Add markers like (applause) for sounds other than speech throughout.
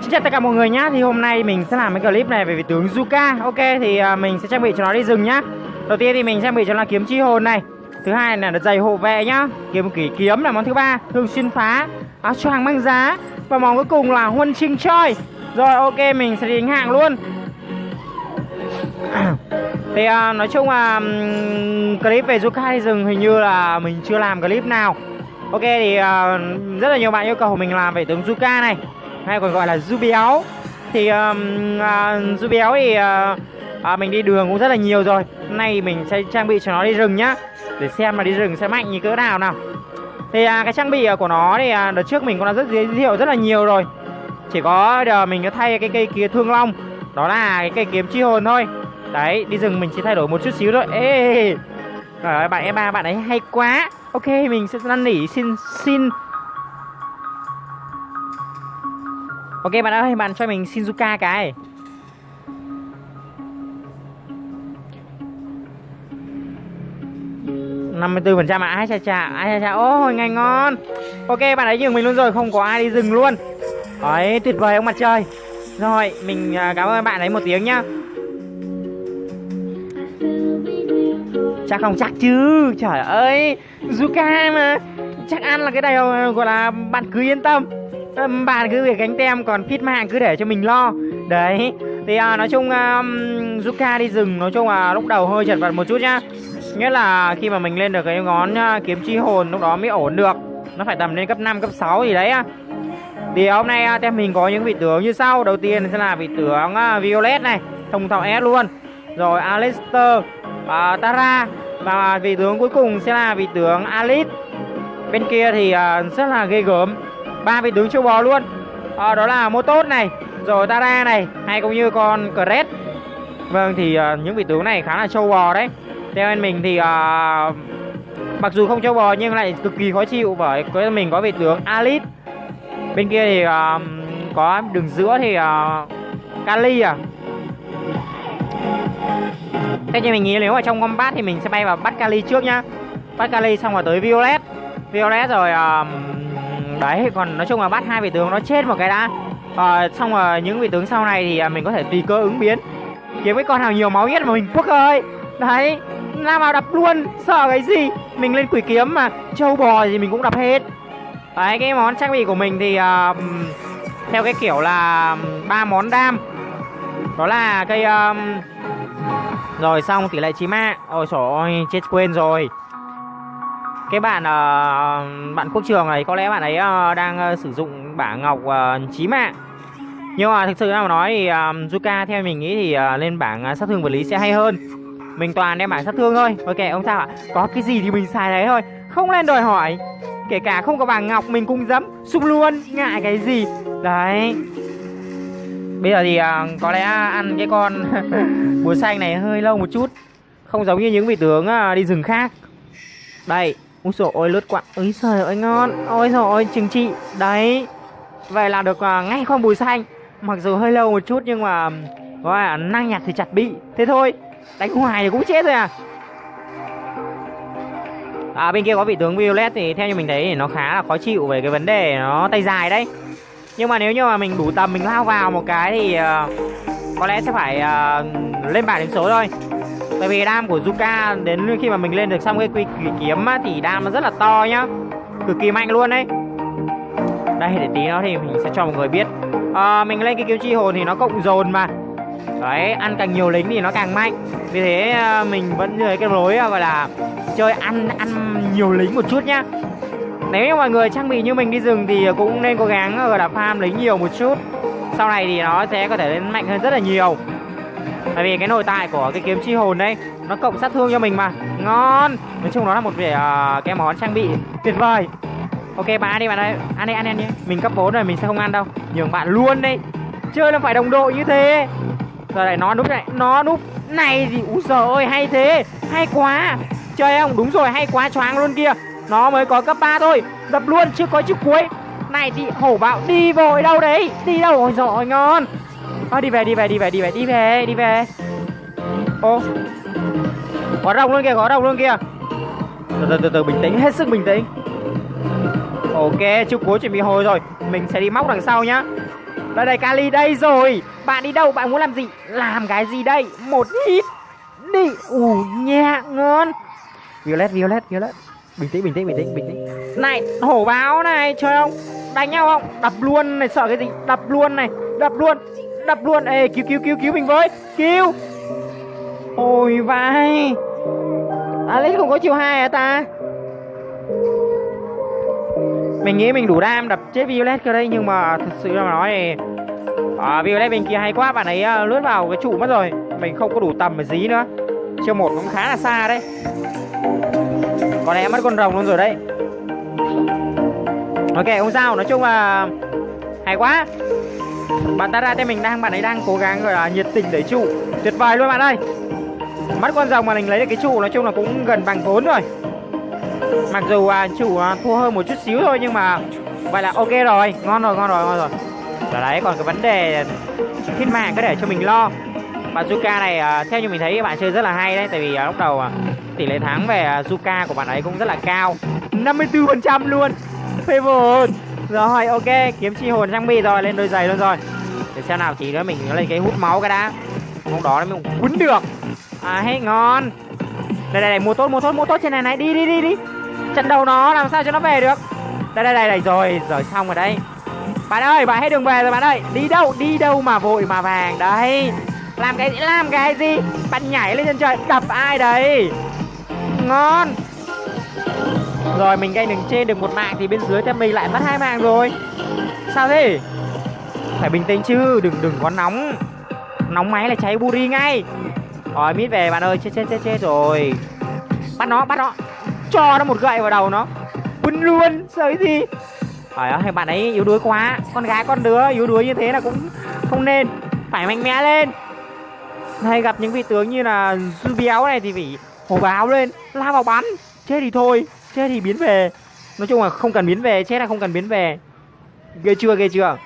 Xin chào tất cả mọi người nhá. Thì hôm nay mình sẽ làm cái clip này về vị tướng Zuka. Ok thì à, mình sẽ trang bị cho nó đi rừng nhá. Đầu tiên thì mình trang bị cho nó kiếm chi hồn này. Thứ hai là giày hộ vệ nhá. Kiếm kỷ kiếm là món thứ ba. Thường xuyên phá. Áo choàng mang giá. Và món cuối cùng là huân chương choi. Rồi ok mình sẽ đi đánh hạng luôn. (clears throat) Thì uh, nói chung là um, clip về Zuka đi rừng hình như là mình chưa làm clip nào. Ok thì uh, rất là nhiều bạn yêu cầu mình làm về tướng Zuka này hay còn gọi là du béo. Thì um, uh, du béo thì uh, uh, mình đi đường cũng rất là nhiều rồi. Hôm nay mình sẽ trang bị cho nó đi rừng nhá để xem là đi rừng sẽ mạnh như cỡ nào nào. Thì uh, cái trang bị của nó thì uh, đợt trước mình cũng đã rất giới thiệu rất là nhiều rồi. Chỉ có giờ mình có thay cái cây kia thương long đó là cái cây kiếm chi hồn thôi. Đấy đi rừng mình chỉ thay đổi một chút xíu thôi. Ê Trời bạn em ba bạn ấy hay quá. Ok mình sẽ năn nỉ xin xin Ok bạn ơi, bạn cho mình Shinzuka cái. Năm mươi bốn phần trăm ạ, ai chà chà, ai chà chà, ôi ngày ngon. Ok bạn ấy nhường mình luôn rồi, không có ai đi dừng luôn. Đấy, tuyệt vời ông mặt trời. Rồi, mình à, cảm ơn bạn ấy một tiếng nhá. Chắc không chắc chứ, trời ơi Zuka mà. Chắc ăn là cái này gọi là bạn cứ yên tâm bạn cứ việc gánh tem còn fit mạng cứ để cho mình lo. Đấy thì à, nói chung um, Zuka đi rừng nói chung là lúc đầu hơi chật vật một chút nhá. Nghĩa là khi mà mình lên được cái ngón uh, kiếm chi hồn lúc đó mới ổn được. Nó phải tầm lên cấp 5, cấp 6 gì đấy thì hôm nay à, uh, tem mình có những vị tướng như sau. Đầu tiên sẽ là vị tướng uh, Violet này thông thạo S luôn. Rồi Alistair uh, Tara và vị tướng cuối cùng sẽ là vị tướng Alice. Bên kia thì uh, rất là ghê gớm ba vị tướng châu bò luôn. À, đó là mô tốt này rồi tara này hay cũng như con cret vâng thì uh, những vị tướng này khá là châu bò đấy. Theo anh mình thì uh, mặc dù không châu bò nhưng lại cực kỳ khó chịu bởi cái mình có vị tướng alit. Bên kia thì uh, có đường giữa thì uh, kali à. Thế thì mình nghĩ nếu ở trong combat thì mình sẽ bay vào bắt kali trước nhá. Bắt kali xong rồi tới violet. Violet rồi uh, đấy còn nói chung là bắt hai vị tướng nó chết một cái đã. À, xong rồi những vị tướng sau này thì à, mình có thể tùy cơ ứng biến. Kiếm cái con nào nhiều máu nhất mà mình. Quốc ơi! Đấy làm vào đập luôn sợ cái gì? Mình lên quỷ kiếm mà trâu bò gì mình cũng đập hết. Đấy cái món trang bị của mình thì uh, theo cái kiểu là ba món đam. Đó là cây um, rồi xong tỷ lệ chí mạng. Ôi trời ơi chết quên rồi cái bạn uh, bạn quốc trường này có lẽ bạn ấy uh, đang uh, sử dụng bảng ngọc uh, chí mạng. Nhưng mà thực sự mà nói thì uh, Zuka theo mình nghĩ thì uh, lên bảng uh, sát thương vật lý sẽ hay hơn. Mình toàn đem bảng sát thương thôi. Ok ông sao ạ? Có cái gì thì mình xài đấy thôi. Không lên đòi hỏi. Kể cả không có bảng ngọc mình cũng dám xung luôn. Ngại cái gì? Đấy. Bây giờ thì uh, có lẽ ăn cái con (laughs) búa xanh này hơi lâu một chút. Không giống như những vị tướng uh, đi rừng khác. Đây. Úi dồi ôi lướt quạng. Úi trời ơi ngon. Ôi dồi ôi trừng trị. Đấy. Vậy là được uh, ngay con bùi xanh. Mặc dù hơi lâu một chút nhưng mà Gọi là năng nhặt thì chặt bị. Thế thôi. Đánh hoài thì cũng chết rồi à. À bên kia có vị tướng Violet thì theo như mình thấy thì nó khá là khó chịu về cái vấn đề nó tay dài đấy. Nhưng mà nếu như mà mình đủ tầm mình lao vào một cái thì uh, Có lẽ sẽ phải uh, lên bảng điểm số thôi. Tại vì đam của Zuka đến khi mà mình lên được xong cái quy kiếm á, thì đam nó rất là to nhá. Cực kỳ mạnh luôn đấy Đây để tí nó thì mình sẽ cho mọi người biết. À, Mình lên cái kiếm chi hồn thì nó cộng dồn mà. Đấy, ăn càng nhiều lính thì nó càng mạnh. Vì thế ờ, mình vẫn dưới cái lối ờ, gọi là Chơi ăn ăn nhiều lính một chút nhá. Nếu như mọi người trang bị như mình đi rừng thì cũng nên cố gắng gọi là farm lính nhiều một chút. Sau này thì nó sẽ có thể lên mạnh hơn rất là nhiều. Tại vì cái nội tại của cái kiếm chi hồn đây Nó cộng sát thương cho mình mà. Ngon! Nói chung nó là một vẻ uh, cái món trang bị tuyệt vời. Ok bạn ăn đi bạn ơi. Ăn đi ăn đi ăn nhé Mình cấp 4 rồi mình sẽ không ăn đâu. Nhường bạn luôn đi Chơi là phải đồng đội như thế. Giờ này nó núp này Nó núp. Này gì Úi giời ơi hay thế. Hay quá. Chơi không? Đúng rồi hay quá choáng luôn kia. Nó mới có cấp 3 thôi. Đập luôn chưa có chiếc cuối. Này thì hổ bạo đi vội đâu đấy. Đi đâu? Rồi giời ngon à, đi về đi về đi về đi về đi về đi về. Ô. Có rồng luôn kìa có rồng luôn kìa. Từ từ từ từ bình tĩnh hết sức bình tĩnh. Ok chú cố chuẩn bị hồi rồi. Mình sẽ đi móc đằng sau nhá. Đây đây Kali đây rồi. Bạn đi đâu bạn muốn làm gì? Làm cái gì đây? Một hit đi. Ủ nhẹ ngon. Violet Violet Violet. Bình tĩnh bình tĩnh bình tĩnh bình tĩnh. Này hổ báo này chơi không? Đánh nhau không? Đập luôn này sợ cái gì? Đập luôn này đập luôn đập luôn. Ê cứu cứu cứu cứu mình với. Cứu. Ôi vai. Alex không có chiều hai à ta? Mình nghĩ mình đủ đam đập chết Violet cơ đây nhưng mà thật sự mà nói thì à, Violet bên kia hay quá bạn ấy uh, lướt vào cái trụ mất rồi. Mình không có đủ tầm để dí nữa. Chiêu một cũng khá là xa đấy. Có lẽ mất con rồng luôn rồi đấy. Ok không sao. Nói chung là hay quá bạn ta ra tên mình đang bạn ấy đang cố gắng gọi là nhiệt tình đẩy trụ. Tuyệt vời luôn bạn ơi. Mất con rồng mà mình lấy được cái trụ nói chung là cũng gần bằng vốn rồi. Mặc dù à, chủ à, thua hơn một chút xíu thôi nhưng mà vậy là ok rồi. Ngon rồi ngon rồi ngon rồi. Đó đấy còn cái vấn đề thiên mạng có để cho mình lo. Bạn Zuka này à, theo như mình thấy bạn chơi rất là hay đấy. Tại vì à, lúc đầu à, tỷ lệ thắng về à, Zuka của bạn ấy cũng rất là cao. 54% luôn. Favor rồi ok kiếm chi hồn trang bị rồi lên đôi giày luôn rồi. Để xem nào thì nữa mình lên cái hút máu cái đã. Không đó mình quấn được. À hết ngon. Đây đây đây mua tốt mua tốt mua tốt trên này này. Đi đi đi đi. Trận đầu nó làm sao cho nó về được? Đây đây đây, đây rồi rồi xong rồi đây bạn ơi bạn hết đường về rồi bạn ơi. Đi đâu đi đâu mà vội mà vàng đấy. Làm cái làm cái gì? Bạn nhảy lên trên trời đập ai đấy? Ngon rồi mình gây đường trên được một mạng thì bên dưới thêm mình lại mất hai mạng rồi. Sao thế? Phải bình tĩnh chứ đừng đừng có nóng. Nóng máy là cháy buri ngay. Rồi mít về bạn ơi chết chết chết chết rồi. Bắt nó bắt nó. Cho nó một gậy vào đầu nó. Quấn luôn sợ cái gì? Trời ơi, bạn ấy yếu đuối quá. Con gái con đứa yếu đuối như thế là cũng không nên. Phải mạnh mẽ lên. Hay gặp những vị tướng như là Dư Béo này thì phải hổ báo lên. Lao vào bắn. Chết thì thôi. Chết thì biến về. Nói chung là không cần biến về, Chết là không cần biến về. Ghê chưa ghê chưa?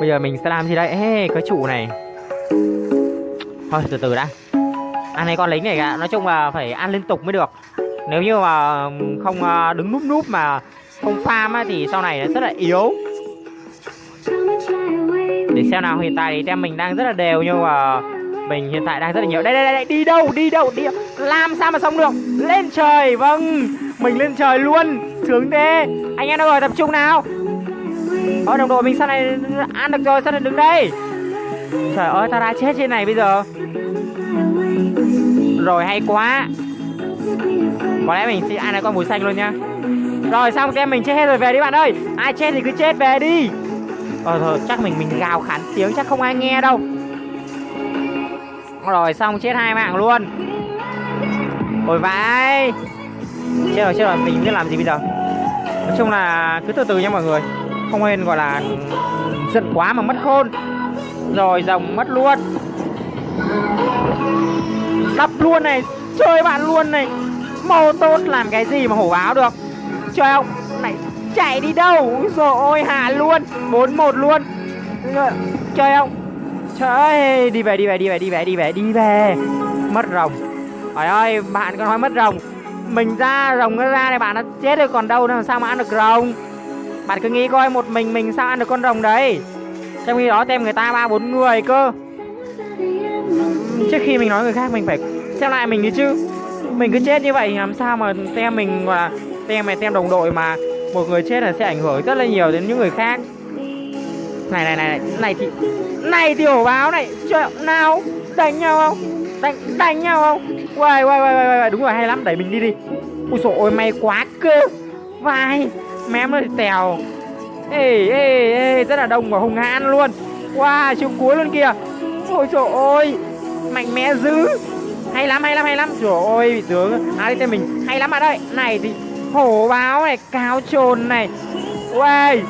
Bây giờ mình sẽ làm gì đây? Ê, cái trụ này. Thôi, từ từ đã. Ăn này con lính này cả. Nói chung là phải ăn liên tục mới được. Nếu như mà không ờ, đứng núp núp mà không farm thì sau này nó rất là yếu. Để xem nào, hiện tại thì tem mình đang rất là đều nhưng mà mình hiện tại đang rất là nhiều. Đây đây đây đi đâu đi đâu, đi làm sao mà xong được? Lên trời vâng. Mình lên trời luôn. Sướng thế. Anh em đâu rồi tập trung nào. Ôi đồng đội mình sao này ăn được rồi sao này đứng đây. Trời ơi ta đã chết trên này bây giờ. Rồi, hay quá. Có lẽ mình sẽ ăn con mùi xanh luôn nhá. Rồi, xong em mình chết hết rồi, về đi bạn ơi. Ai chết thì cứ chết, về đi. Ờ thôi, chắc mình mình gào khản tiếng, chắc không ai nghe đâu. Rồi xong chết hai mạng luôn. Ôi vãi. Chết rồi chết rồi mình biết làm gì bây giờ? Nói chung là cứ từ từ nha mọi người. Không nên gọi là giận quá mà mất khôn. Rồi rồng mất luôn. Đập luôn này Chơi bạn luôn này. Màu tốt làm cái gì mà hổ báo được. Chơi ông, Này chạy đi đâu? Rồi ôi hạ luôn. 4-1 luôn. Chơi ông. Trời đi về đi về đi về đi về đi về đi về. Mất rồng. Trời ơi, bạn có nói mất rồng. Mình ra, rồng nó ra này, bạn nó chết rồi, còn đâu nữa sao mà ăn được rồng? Bạn cứ nghĩ coi, một mình mình sao ăn được con rồng đấy? Trong khi đó tem người ta ba, bốn người cơ. Trước khi mình nói người khác, mình phải xem lại mình đi chứ. Mình cứ chết như vậy, làm sao mà tem mình và tem này, tem đồng đội mà một người chết là sẽ ảnh hưởng rất là nhiều đến những người khác này này này này. Thì này thì hổ báo này. Trời nào? Đánh nhau không? Đánh đánh nhau không? Quay quay quay quay đúng rồi, hay lắm. Đẩy mình đi đi. Ui dồi ôi, may quá cơ. Vai. Mém nó tèo. Ê ê ê, rất là đông và hung hãn luôn. Wow chiều cuối luôn kìa. Ôi trời ơi mạnh mẽ dữ. Hay lắm hay lắm hay lắm. Trời ơi tướng. Áo đi tên mình. Hay lắm bạn ơi. Này thì hổ báo này, cáo trồn này. Ui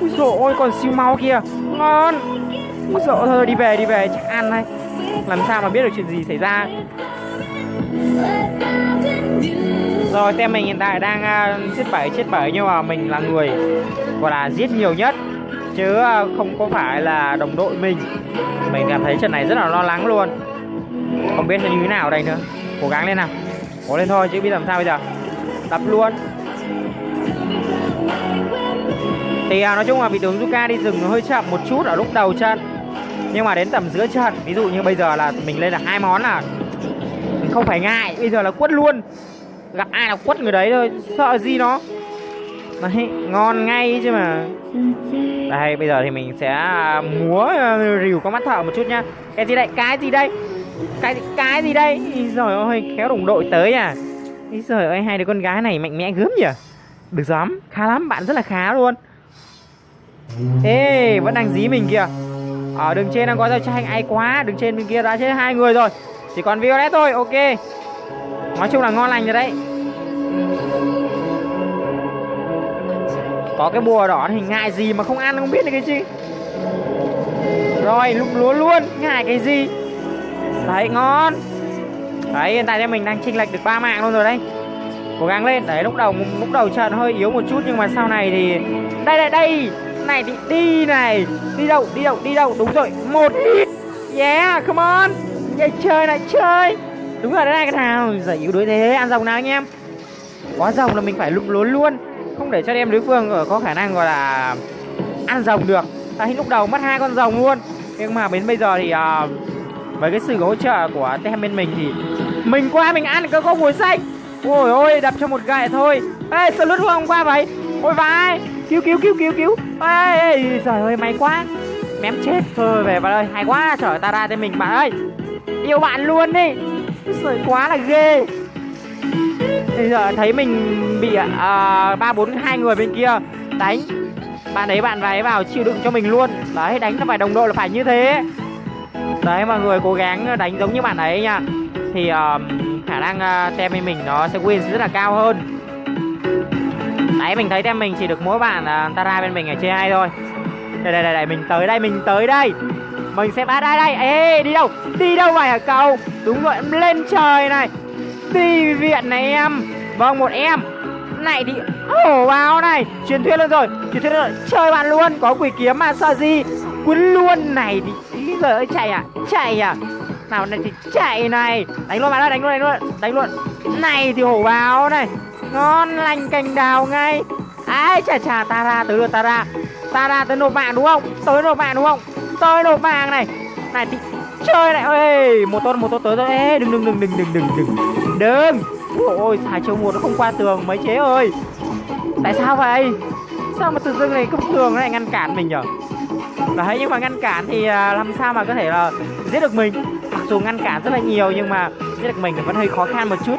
Úi dồi ôi còn siêu máu kia ngon. Ôi thôi đi về đi về chắc ăn thôi. Làm sao mà biết được chuyện gì xảy ra. Rồi tem mình hiện tại đang uh, chết bảy chết bảy nhưng mà mình là người gọi là giết nhiều nhất. Chứ uh, không có phải là đồng đội mình. Mình cảm thấy trận này rất là lo lắng luôn. Không biết như thế nào đây nữa. Cố gắng lên nào. Cố lên thôi chứ biết làm sao bây giờ. Đập luôn thì à, nói chung là vị tướng Zuka đi rừng nó hơi chậm một chút ở lúc đầu trận. Nhưng mà đến tầm giữa trận ví dụ như bây giờ là mình lên là hai món là không phải ngại bây giờ là quất luôn. Gặp ai là quất người đấy thôi sợ gì nó. Đấy ngon ngay chứ mà. Đây bây giờ thì mình sẽ à, múa à, rìu có mắt thợ một chút nhá. Cái gì đây? Cái gì đây? Cái cái gì đây? Rồi ơi khéo đồng đội tới à. Rồi ơi hai đứa con gái này mạnh mẽ gớm nhỉ. Được lắm khá lắm bạn rất là khá luôn ê, vẫn đang dí mình kìa. Ở đường trên đang có giao tranh ai quá, đường trên bên kia đã chết hai người rồi. Chỉ còn violet thôi, ok. Nói chung là ngon lành rồi đấy. Có cái bùa đỏ thì ngại gì mà không ăn không biết được cái gì. Rồi lúc lúa luôn, ngại cái gì? Đấy, ngon. Đấy, hiện tại thì mình đang chênh lệch được ba mạng luôn rồi đấy. Cố gắng lên. Đấy, lúc đầu lúc đầu trận hơi yếu một chút nhưng mà sau này thì đây đây đây! Này thì đi này. Đi đâu đi đâu đi đâu. Đúng rồi một hit. Yeah come on. Vậy chơi này chơi. Đúng rồi đây cái nào giải yếu đối thế. Ăn rồng nào anh em? Quá rồng là mình phải lụm lốn luôn. Không để cho em đối phương ờ, có khả năng gọi là ăn rồng được. Đấy lúc đầu mất hai con rồng luôn. Nhưng mà đến bây giờ thì uh, với cái sự hỗ trợ của tem bên mình thì mình qua mình ăn cơ có mùi xanh ôi ôi đập cho một gậy thôi. Ê sao lướt không qua vậy. Ôi vai cứu cứu cứu cứu cứu. Ê, trời ơi may quá. Mém chết. Thôi về bạn ơi hay quá trời ta ra cho mình bạn ơi. Yêu bạn luôn đi. Sợi quá là ghê. Bây giờ thấy mình bị à, ba bốn hai người bên kia đánh. Bạn ấy bạn váy vào chịu đựng cho mình luôn. Đấy đánh nó phải đồng đội là phải như thế. Đấy mọi người cố gắng đánh giống như bạn ấy nha. Thì uh, khả năng à, uh, tem mình nó sẽ win rất là cao hơn nãy mình thấy tem mình chỉ được mỗi bạn uh, Tara bên mình ở trên hai thôi. Đây đây đây, đây mình tới đây mình tới đây. Mình sẽ bắt đây đây? Ê đi đâu? Đi đâu vậy hả cậu? Đúng rồi lên trời này. Đi viện này em. Vâng một em. Này thì hổ báo này. Truyền thuyết luôn rồi Truyền thuyết rồi. Chơi bạn luôn Có quỷ kiếm mà sợ gì? Quấn luôn. Này thì Rồi ơi chạy à Chạy à nào, này thì chạy này. Đánh luôn, bạn ơi, đánh luôn đánh luôn đánh luôn. Này thì hổ báo này. Ngon lành cành đào ngay. Ai, chà chà, ta ra, tới được ta ra. Ta ra tới nộp mạng đúng không? Tới nộp mạng đúng không? Tới nộp mạng này. Này thì chơi này. Ơi một tôn một tôn tới rồi. Ê, đừng đừng đừng đừng đừng đừng đừng. Đừng. Ôi xài chiêu một nó không qua tường, mấy chế ơi. Tại sao vậy? Sao mà tự dưng này cái tường này ngăn cản mình nhở? Đấy, nhưng mà ngăn cản thì à, làm sao mà có thể là giết được mình? Dù ngăn cản rất là nhiều nhưng mà giết được mình vẫn hơi khó khăn một chút.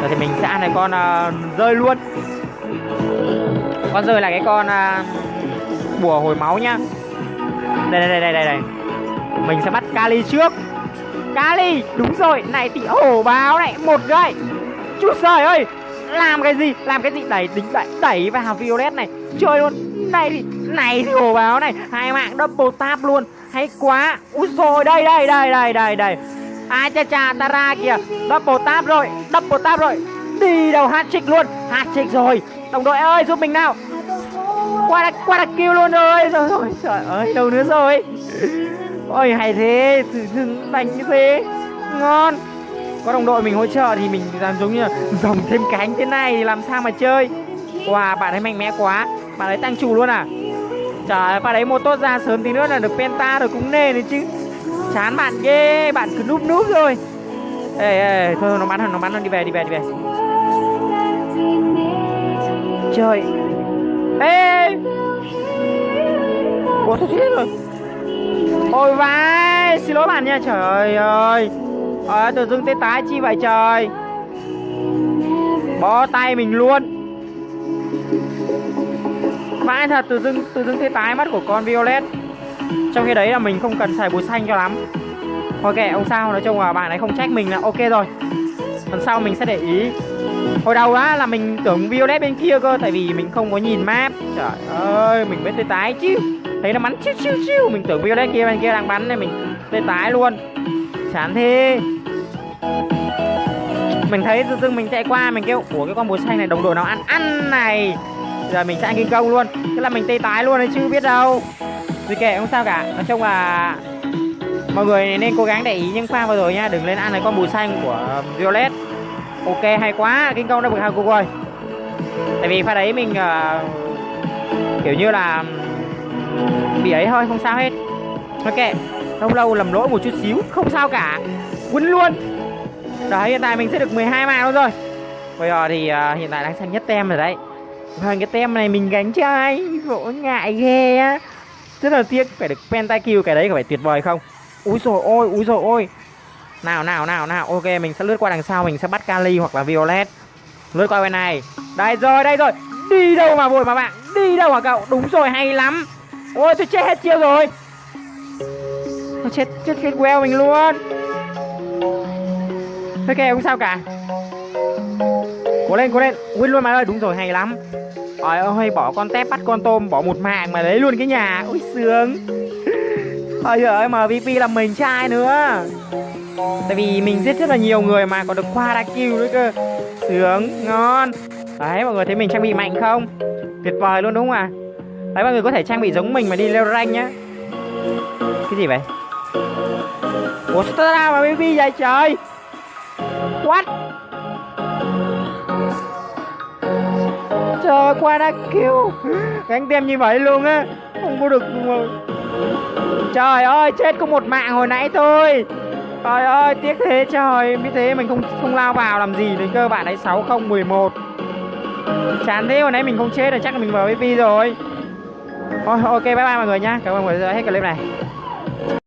Rồi thì mình sẽ ăn này con uh, rơi luôn. Con rơi là cái con uh, bùa hồi máu nhá. Đây đây đây đây đây. Mình sẽ bắt kali trước. Kali đúng rồi. Này thì hổ báo này một gậy. Chút trời ơi làm cái gì làm cái gì? Đẩy đính đẩy đẩy vào violet này. Chơi luôn. Này thì này thì hổ báo này hai mạng double tap luôn hay quá. Úi rồi đây đây đây đây đây đây. Ai cha cha ta ra kìa. Double tap rồi, double tap rồi. Đi đầu hat trick luôn. Hat trick rồi. Đồng đội ơi, giúp mình nào. Qua đã qua đã kêu luôn rồi. Rồi rồi trời ơi, đâu nữa rồi. Ôi, hay thế. Thử đánh như thế. Ngon. Có đồng đội mình hỗ trợ thì mình làm giống như là dòng thêm cánh thế này thì làm sao mà chơi? Wow, bạn ấy mạnh mẽ quá. Bạn ấy tăng trù luôn à? Trời pha đấy một tốt ra, sớm tí nữa là được penta rồi, cũng nề đấy chứ. Chán bạn ghê, bạn cứ núp núp rồi ê ê thôi nó bắn nó bắn nó đi về đi về đi về. Trời. Ê ủa sao chết rồi. Ôi vai, xin lỗi bạn nha, trời ơi. Ờ tự dưng tê tái chi vậy trời. Bó tay mình luôn vãi thật, tự dưng tự dưng tê tái mắt của con violet. Trong khi đấy là mình không cần xài bùi xanh cho lắm. Thôi kệ ông sao, nói chung là bạn ấy không trách mình là ok rồi. Lần sau mình sẽ để ý. Hồi đầu á, là mình tưởng violet bên kia cơ, tại vì mình không có nhìn map. Trời ơi, mình biết tê tái chứ. Thấy nó bắn chiu chiu chiu. Mình tưởng violet kia, bên kia đang bắn nên mình tê tái luôn. Chán thế. Mình thấy tự dưng mình chạy qua, mình kêu của cái con bùi xanh này đồng đội nào ăn ăn này giờ mình sẽ ăn kinh công luôn. Tức là mình tê tái luôn đấy chứ biết đâu. Vì kệ không sao cả. Nói chung là mọi người nên cố gắng để ý những pha vừa rồi nha đừng lên ăn cái con bùi xanh của um, violet. Ok hay quá. Kinh công đã bực hai cục rồi. Tại vì pha đấy mình uh, kiểu như là um, bị ấy thôi không sao hết. Ok lâu lâu lầm lỗi một chút xíu không sao cả. Quấn luôn. Đấy hiện tại mình sẽ được 12 mạng luôn rồi. Bây giờ thì uh, hiện tại đang xanh nhất tem rồi đấy. Vâng cái tem này mình gánh chai, Vỗ ngại ghê á. Rất là tiếc phải được pentakill cái đấy có phải tuyệt vời không? Úi rồi ôi úi rồi ôi. Nào nào nào nào. Ok mình sẽ lướt qua đằng sau Mình sẽ bắt Kali hoặc là Violet. Lướt qua bên này. Đây rồi đây rồi. Đi đâu mà vội mà bạn? Đi đâu mà cậu? Đúng rồi hay lắm. Ôi tôi chết hết chiêu rồi. Tôi chết chết chết queo mình luôn. Ok không sao cả. Cố lên cố lên. Win luôn mà ơi. Đúng rồi hay lắm. Trời ơi bỏ con tép, bắt con tôm, Bỏ một mạng mà lấy luôn cái nhà. Ui, sướng. Ôi giờ ơi MVP là mình trai nữa. Tại vì mình giết rất là nhiều người mà, còn được qua đa kill nữa cơ. Sướng, ngon. Đấy, mọi người thấy mình trang bị mạnh không? Tuyệt vời luôn, đúng không ạ? À? Đấy, mọi người có thể trang bị giống mình mà đi leo rank nhá. Cái gì vậy? Ủa, sao ra mà MVP vậy trời? What? Trời qua đã kêu Gánh tem như vậy luôn á Không có được Trời ơi chết có một mạng hồi nãy thôi. Trời ơi tiếc thế trời Biết thế mình không không lao vào làm gì đến cơ bạn ấy 6011 Chán thế hồi nãy mình không chết rồi chắc là mình MVP rồi. Thôi ok bye bye mọi người nhá. Cảm ơn mọi người đã hết clip này